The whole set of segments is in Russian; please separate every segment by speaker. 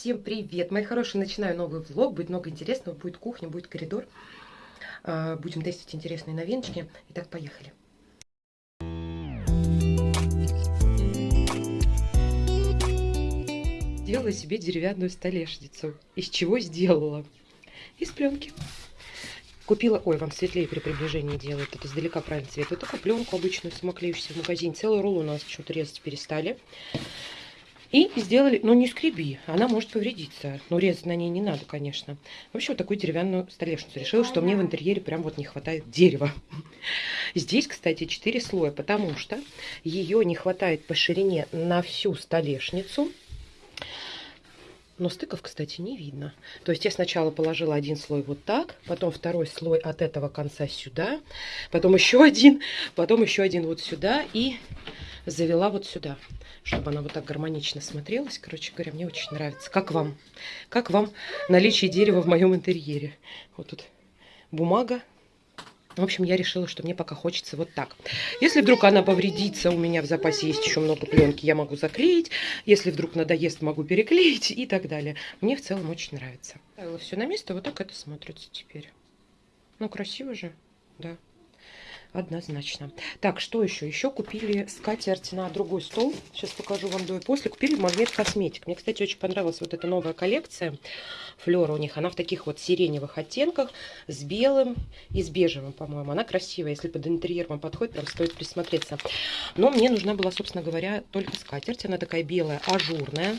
Speaker 1: Всем привет, мои хорошие, начинаю новый влог, будет много интересного, будет кухня, будет коридор. А, будем тестить интересные новиночки. Итак, поехали. Делала себе деревянную столешницу. Из чего сделала? Из пленки. Купила, ой, вам светлее при приближении делают, это издалека правильный цвет. Вот такую пленку обычную, самоклеющуюся в магазине. Целый рулон у нас почему-то резать перестали. И сделали, ну не скреби, она может повредиться. Но резать на ней не надо, конечно. В общем, вот такую деревянную столешницу. Решила, что мне в интерьере прям вот не хватает дерева. Здесь, кстати, 4 слоя, потому что ее не хватает по ширине на всю столешницу. Но стыков, кстати, не видно. То есть я сначала положила один слой вот так, потом второй слой от этого конца сюда, потом еще один, потом еще один вот сюда и завела вот сюда чтобы она вот так гармонично смотрелась. Короче говоря, мне очень нравится. Как вам? Как вам наличие дерева в моем интерьере? Вот тут бумага. В общем, я решила, что мне пока хочется вот так. Если вдруг она повредится, у меня в запасе есть еще много пленки, я могу заклеить. Если вдруг надоест, могу переклеить и так далее. Мне в целом очень нравится. Все на место, вот так это смотрится теперь. Ну, красиво же, да однозначно. Так, что еще? Еще купили скатерть на другой стол. Сейчас покажу вам до и после. Купили магнит косметик. Мне, кстати, очень понравилась вот эта новая коллекция. Флера у них. Она в таких вот сиреневых оттенках с белым и с бежевым, по-моему. Она красивая. Если под интерьер вам подходит, прям стоит присмотреться. Но мне нужна была, собственно говоря, только скатерть. Она такая белая, ажурная.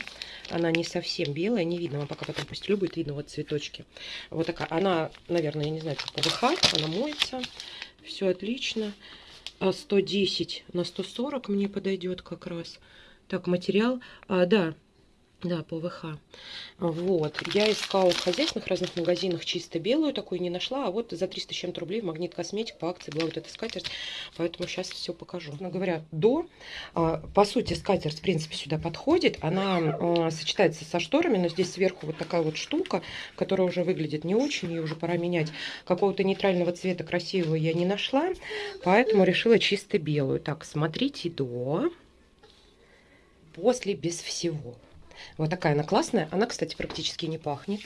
Speaker 1: Она не совсем белая, не видно. Вам пока потом пустелю будет видно вот цветочки. Вот такая. Она, наверное, я не знаю, что ПВХ. Она моется. Все отлично. 110 а на 140 мне подойдет как раз. Так, материал. А, да, да, ПВХ. Вот. Я искала в хозяйственных разных магазинах чисто белую, такую не нашла. А вот за 300 с чем-то рублей Магнит Косметик по акции была вот эта скатерть. Поэтому сейчас все покажу. Но говоря, до, а, по сути, скатерть, в принципе, сюда подходит. Она а, сочетается со шторами, но здесь сверху вот такая вот штука, которая уже выглядит не очень. Ее уже пора менять. Какого-то нейтрального цвета красивого я не нашла. Поэтому решила чисто белую. Так, смотрите до, после, без всего. Вот такая она классная. Она, кстати, практически не пахнет.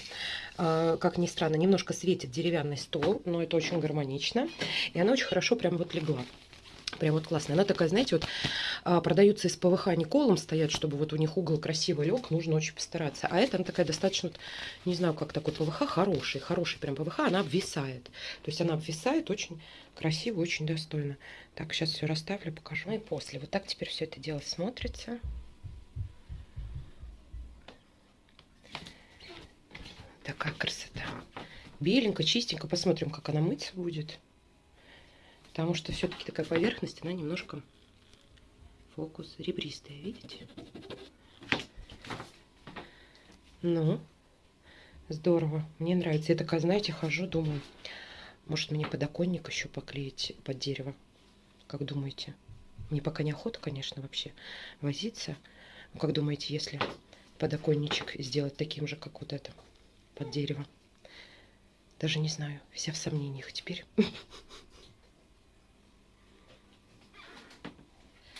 Speaker 1: А, как ни странно, немножко светит деревянный стол, но это очень гармонично. И она очень хорошо прям вот легла. Прям вот классная. Она такая, знаете, вот а, продаются из ПВХ, не колом стоят, чтобы вот у них угол красиво лег, нужно очень постараться. А это она такая достаточно, не знаю, как такой ПВХ, хороший, хороший прям ПВХ, она обвисает. То есть она обвисает очень красиво, очень достойно. Так, сейчас все расставлю, покажу. Ну и после. Вот так теперь все это дело смотрится. Такая красота. Беленько, чистенько. Посмотрим, как она мыться будет. Потому что все-таки такая поверхность, она немножко фокус ребристая, видите? Ну, здорово. Мне нравится. Я такая, знаете, хожу, думаю, может мне подоконник еще поклеить под дерево. Как думаете? Мне пока не охота, конечно, вообще возиться. Ну, как думаете, если подоконничек сделать таким же, как вот это? Под дерево. Даже не знаю, вся в сомнениях теперь.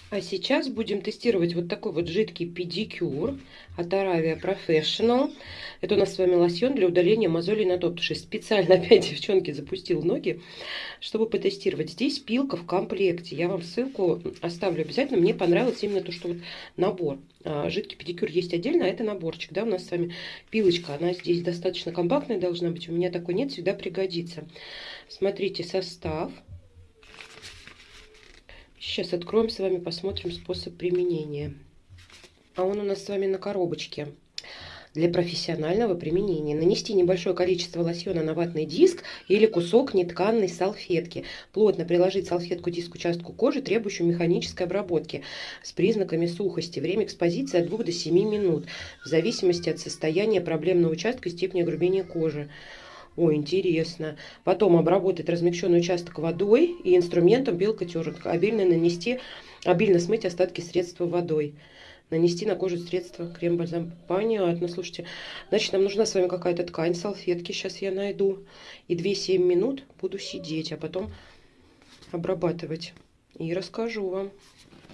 Speaker 1: А сейчас будем тестировать вот такой вот жидкий педикюр от Aravia Professional. Это у нас с вами лосьон для удаления мозолей на топтуши. Специально опять, девчонки, запустил ноги, чтобы потестировать. Здесь пилка в комплекте. Я вам ссылку оставлю обязательно. Мне понравилось именно то, что вот набор. А, жидкий педикюр есть отдельно, а это наборчик. Да, у нас с вами пилочка. Она здесь достаточно компактная должна быть. У меня такой нет, всегда пригодится. Смотрите состав. Сейчас откроем с вами, посмотрим способ применения. А он у нас с вами на коробочке. Для профессионального применения нанести небольшое количество лосьона на ватный диск или кусок нетканной салфетки. Плотно приложить салфетку диск к участку кожи, требующему механической обработки с признаками сухости. Время экспозиции от 2 до 7 минут, в зависимости от состояния проблемного участка и степени огрубения кожи. Ой, интересно. Потом обработать размягченный участок водой и инструментом пилка терка. Обильно нанести, обильно смыть остатки средства водой. Нанести на кожу средство крем-бальзам. Понятно, слушайте. Значит, нам нужна с вами какая-то ткань, салфетки. Сейчас я найду. И 2-7 минут буду сидеть, а потом обрабатывать. И расскажу вам.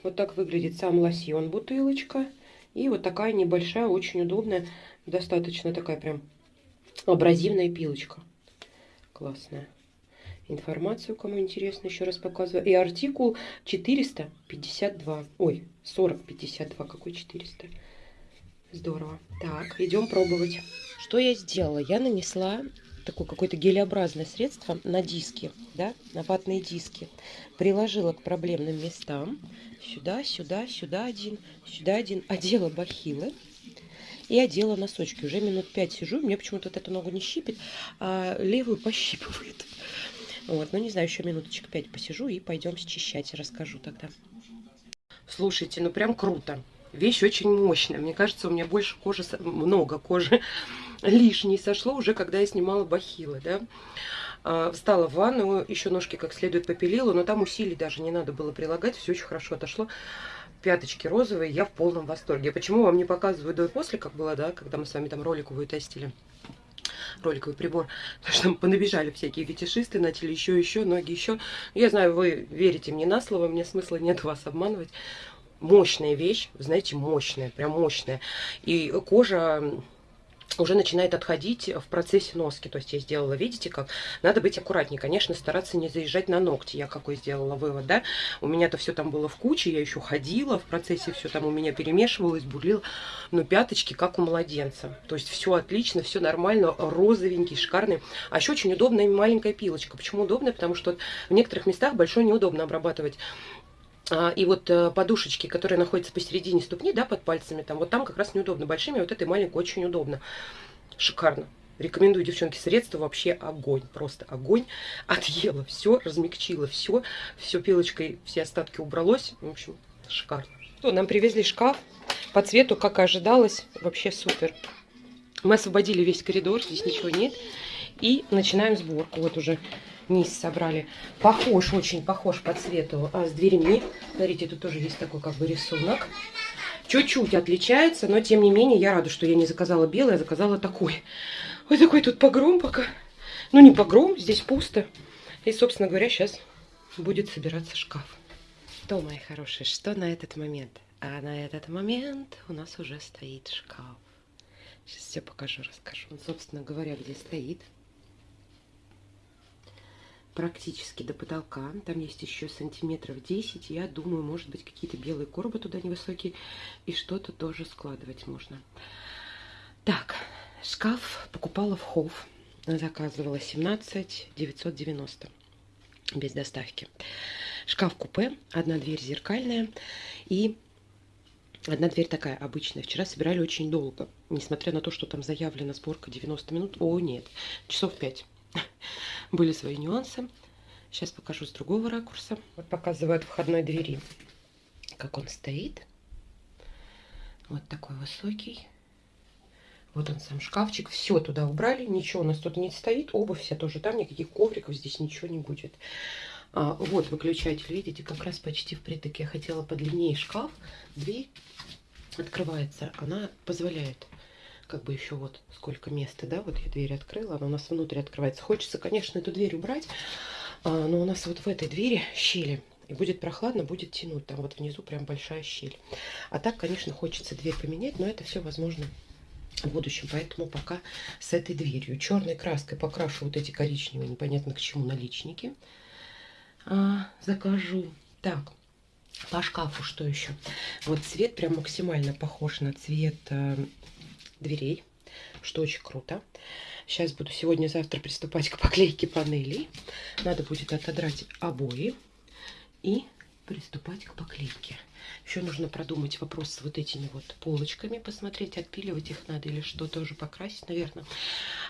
Speaker 1: Вот так выглядит сам лосьон, бутылочка. И вот такая небольшая, очень удобная, достаточно такая прям абразивная пилочка. Классная. Информацию, кому интересно, еще раз показываю. И артикул 452. Ой, 4052. Какой 400? Здорово. Так, идем пробовать. Что я сделала? Я нанесла такое какое-то гелеобразное средство на диски, да, на ватные диски. Приложила к проблемным местам. Сюда, сюда, сюда один, сюда один. Одела бахилы и одела носочки. Уже минут пять сижу, мне почему-то вот эту ногу не щипит, а левую пощипывает. Вот, ну не знаю, еще минуточек пять посижу и пойдем счищать, расскажу тогда. Слушайте, ну прям круто. Вещь очень мощная. Мне кажется, у меня больше кожи, много кожи лишней сошло уже, когда я снимала бахилы, да. А, встала в ванну, еще ножки как следует попилила, но там усилий даже не надо было прилагать, все очень хорошо отошло. Пяточки розовые, я в полном восторге. Почему вам не показываю до и после, как было, да, когда мы с вами там роликовую тестили? роликовый прибор, потому что там понабежали всякие фетишисты, начали еще, еще, ноги еще. Я знаю, вы верите мне на слово, мне смысла нет вас обманывать. Мощная вещь, знаете, мощная, прям мощная. И кожа уже начинает отходить в процессе носки. То есть я сделала, видите, как надо быть аккуратнее. Конечно, стараться не заезжать на ногти. Я какой сделала вывод, да? У меня-то все там было в куче, я еще ходила в процессе, все там у меня перемешивалось, бурлило. Но пяточки как у младенца. То есть все отлично, все нормально, розовенький, шикарный. А еще очень удобная маленькая пилочка. Почему удобная? Потому что в некоторых местах большой неудобно обрабатывать и вот э, подушечки, которые находятся посередине ступни, да, под пальцами, там вот там как раз неудобно. Большими вот этой маленькой очень удобно. Шикарно. Рекомендую, девчонки, средства вообще огонь. Просто огонь. Отъела все, размягчила все. Все пилочкой, все остатки убралось. В общем, шикарно. Что, нам привезли шкаф. По цвету, как и ожидалось, вообще супер. Мы освободили весь коридор, здесь ничего нет. И начинаем сборку. Вот уже низ собрали. Похож, очень похож по цвету а с дверьми. Смотрите, тут тоже есть такой как бы рисунок. Чуть-чуть отличается, но тем не менее я рада, что я не заказала белый, а заказала такой. Вот такой тут погром пока. Ну не погром, здесь пусто. И, собственно говоря, сейчас будет собираться шкаф. Что, мои хорошие, что на этот момент? А на этот момент у нас уже стоит шкаф. Сейчас все покажу, расскажу. Собственно говоря, где стоит практически до потолка. Там есть еще сантиметров 10. Я думаю, может быть, какие-то белые коробы туда невысокие. И что-то тоже складывать можно. Так, шкаф покупала в Хофф. Заказывала 17 990 без доставки. Шкаф-купе, одна дверь зеркальная и одна дверь такая обычная. Вчера собирали очень долго, несмотря на то, что там заявлена сборка 90 минут. О, нет, часов 5 были свои нюансы. Сейчас покажу с другого ракурса. Вот показываю от входной двери, как он стоит. Вот такой высокий. Вот он сам шкафчик. Все туда убрали. Ничего у нас тут не стоит. Обувь вся тоже там. Никаких ковриков здесь ничего не будет. А, вот выключатель. Видите, как раз почти впритык. Я хотела подлиннее шкаф. Дверь открывается. Она позволяет как бы еще вот сколько места, да, вот я дверь открыла, она у нас внутрь открывается. Хочется, конечно, эту дверь убрать, а, но у нас вот в этой двери щели, и будет прохладно, будет тянуть, там вот внизу прям большая щель. А так, конечно, хочется дверь поменять, но это все возможно в будущем, поэтому пока с этой дверью. Черной краской покрашу вот эти коричневые, непонятно к чему, наличники. А, закажу. Так, по шкафу что еще? Вот цвет прям максимально похож на цвет э, дверей, что очень круто. Сейчас буду сегодня-завтра приступать к поклейке панелей. Надо будет отодрать обои и приступать к поклейке. Еще нужно продумать вопрос с вот этими вот полочками, посмотреть, отпиливать их надо или что, тоже покрасить, наверное.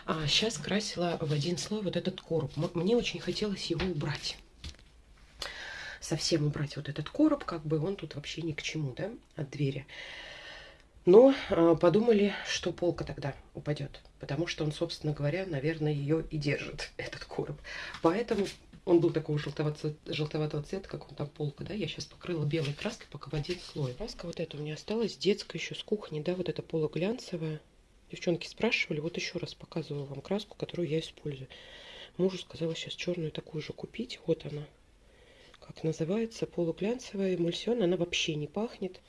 Speaker 1: А сейчас красила в один слой вот этот короб. Мне очень хотелось его убрать. Совсем убрать вот этот короб, как бы он тут вообще ни к чему, да, от двери. Но э, подумали, что полка тогда упадет, потому что он, собственно говоря, наверное, ее и держит, этот короб. Поэтому он был такого желтоватого, желтоватого цвета, как он там полка, да, я сейчас покрыла белой краской, пока в один слой. Краска вот эта у меня осталась, детская еще с кухни, да, вот эта полуглянцевая. Девчонки спрашивали, вот еще раз показываю вам краску, которую я использую. Мужу сказала сейчас черную такую же купить, вот она, как называется, полуглянцевая эмульсион, она вообще не пахнет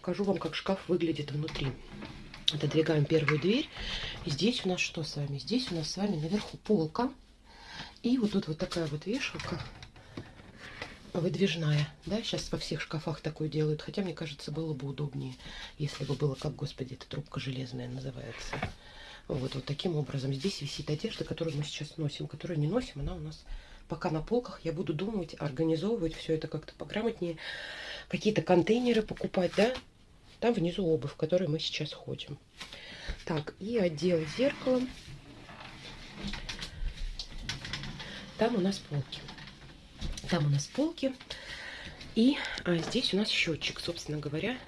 Speaker 1: покажу вам, как шкаф выглядит внутри. Отодвигаем первую дверь. И здесь у нас что с вами? Здесь у нас с вами наверху полка. И вот тут вот такая вот вешалка выдвижная. Да, сейчас во всех шкафах такое делают. Хотя, мне кажется, было бы удобнее, если бы было, как, господи, эта трубка железная называется. Вот, вот таким образом. Здесь висит одежда, которую мы сейчас носим. Которую не носим, она у нас пока на полках. Я буду думать, организовывать все это как-то пограмотнее. Какие-то контейнеры покупать, да. Там внизу обувь, в которой мы сейчас ходим. Так, и отдел зеркалом. Там у нас полки. Там у нас полки. И а, здесь у нас счетчик, собственно говоря.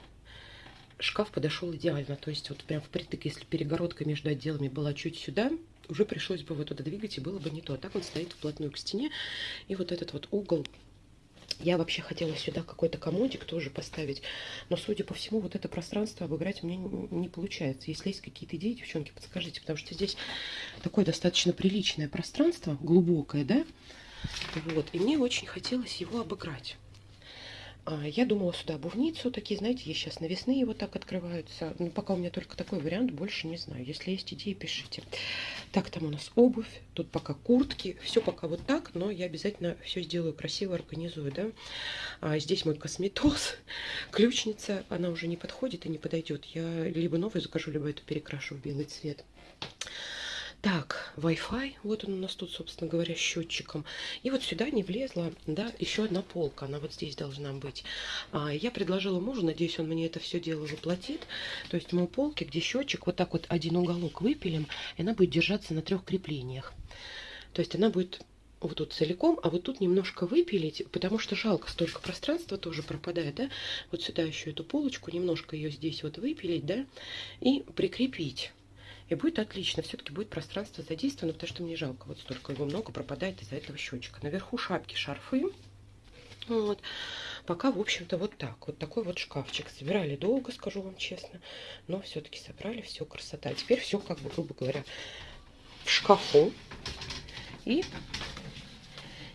Speaker 1: Шкаф подошел идеально. То есть вот прям впритык, если перегородка между отделами была чуть сюда, уже пришлось бы вот туда двигать, и было бы не то. А так он стоит вплотную к стене. И вот этот вот угол я вообще хотела сюда какой-то комодик тоже поставить, но, судя по всему, вот это пространство обыграть мне не получается. Если есть какие-то идеи, девчонки, подскажите, потому что здесь такое достаточно приличное пространство, глубокое, да? Вот, и мне очень хотелось его обыграть. А, я думала сюда обувницу, такие, знаете, есть сейчас навесные вот так открываются. Но пока у меня только такой вариант, больше не знаю. Если есть идеи, пишите. Так, там у нас обувь, тут пока куртки, все пока вот так, но я обязательно все сделаю красиво, организую, да. А здесь мой косметоз, ключница, она уже не подходит и не подойдет. Я либо новую закажу, либо эту перекрашу в белый цвет. Так, Wi-Fi, вот он у нас тут, собственно говоря, счетчиком. И вот сюда не влезла, да, еще одна полка, она вот здесь должна быть. А, я предложила мужу, надеюсь, он мне это все дело заплатит. То есть мы полки, где счетчик, вот так вот один уголок выпилим, и она будет держаться на трех креплениях. То есть она будет вот тут целиком, а вот тут немножко выпилить, потому что жалко, столько пространства тоже пропадает, да. Вот сюда еще эту полочку, немножко ее здесь вот выпилить, да, и прикрепить. И будет отлично. Все-таки будет пространство задействовано, потому что мне жалко. Вот столько его много пропадает из-за этого счетчика. Наверху шапки, шарфы. Вот. Пока, в общем-то, вот так. Вот такой вот шкафчик. Собирали долго, скажу вам честно. Но все-таки собрали. Все красота. Теперь все, как бы, грубо говоря, в шкафу. И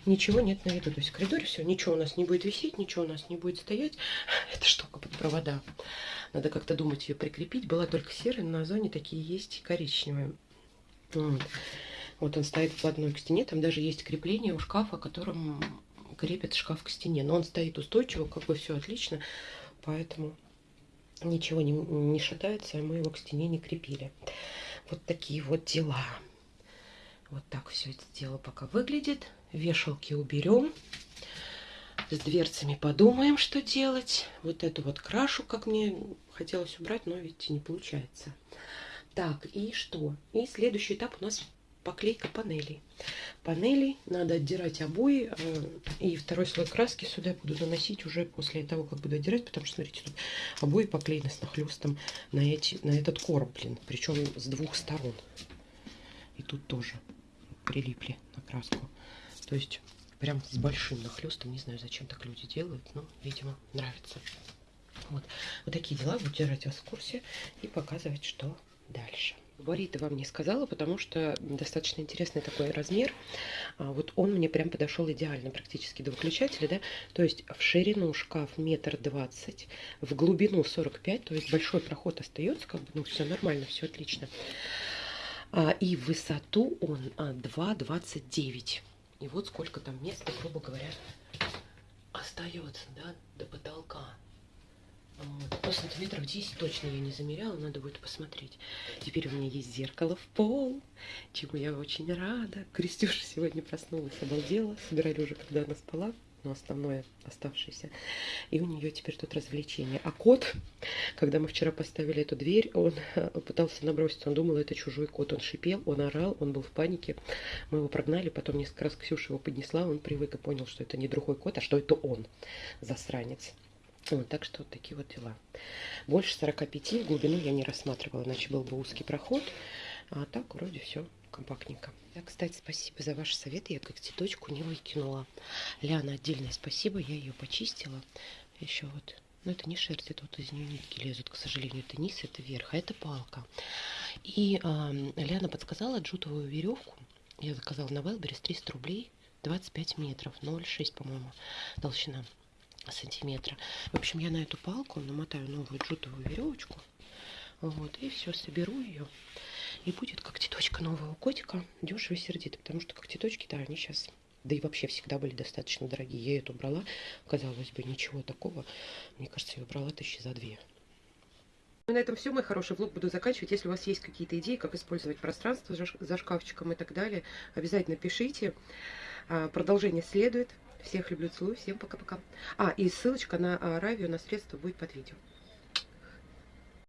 Speaker 1: ничего нет на виду. То есть в коридоре все, ничего у нас не будет висеть, ничего у нас не будет стоять. Это штука под провода. Надо как-то думать ее прикрепить. Была только серая, на зоне такие есть коричневые. Вот. вот он стоит вплотную к стене. Там даже есть крепление у шкафа, которым крепит шкаф к стене. Но он стоит устойчиво, как бы все отлично. Поэтому ничего не, не шатается, а мы его к стене не крепили. Вот такие вот дела. Вот так все это дело пока выглядит. Вешалки уберем. С дверцами подумаем, что делать. Вот эту вот крашу, как мне хотелось убрать, но ведь не получается. Так, и что? И следующий этап у нас поклейка панелей. Панели надо отдирать обои. Э, и второй слой краски сюда буду наносить уже после того, как буду отдирать. Потому что, смотрите, тут обои поклеены с нахлестом на, эти, на этот короб, блин. Причем с двух сторон. И тут тоже прилипли на краску. То есть прям с большим нахлестом. Не знаю, зачем так люди делают, но, видимо, нравится. Вот, вот такие дела. Буду держать вас в курсе и показывать, что дальше. Габариты вам не сказала, потому что достаточно интересный такой размер. А, вот он мне прям подошел идеально, практически до выключателя, да. То есть в ширину шкаф метр двадцать, в глубину 45, то есть большой проход остается, как бы, ну все нормально, все отлично. А, и в высоту он 2,29. И вот сколько там места, грубо говоря, остается, да, до потолка. Вот. Ну, сантиметров 10 точно я не замеряла, надо будет посмотреть. Теперь у меня есть зеркало в пол, чему я очень рада. Крестюша сегодня проснулась, обалдела. Собирали уже, когда она спала но основное оставшееся. И у нее теперь тут развлечение. А кот, когда мы вчера поставили эту дверь, он э, пытался наброситься, он думал, это чужой кот. Он шипел, он орал, он был в панике. Мы его прогнали, потом несколько раз Ксюша его поднесла, он привык и понял, что это не другой кот, а что это он, засранец. Вот, так что вот такие вот дела. Больше 45 в глубину я не рассматривала, иначе был бы узкий проход. А так вроде все компактненько. Я, кстати, спасибо за ваши советы. Я как цветочку не выкинула. Ляна, отдельное спасибо. Я ее почистила. Еще вот. Но это не шерсть, это вот из нее нитки лезут, к сожалению. Это низ, это верх, а это палка. И э, Ляна подсказала джутовую веревку. Я заказала на Велберис 300 рублей. 25 метров, 0,6, по-моему, толщина. сантиметра. В общем, я на эту палку намотаю новую джутовую веревочку. Вот, и все, соберу ее. И будет когтеточка нового котика дешево и сердито. Потому что когтеточки-то они сейчас, да и вообще всегда были достаточно дорогие. Я эту брала, казалось бы, ничего такого. Мне кажется, я брала тысячи за две. Ну, на этом все, мой хороший влог буду заканчивать. Если у вас есть какие-то идеи, как использовать пространство за шкафчиком и так далее, обязательно пишите. А, продолжение следует. Всех люблю, целую. Всем пока-пока. А, и ссылочка на Аравию, на средства будет под видео.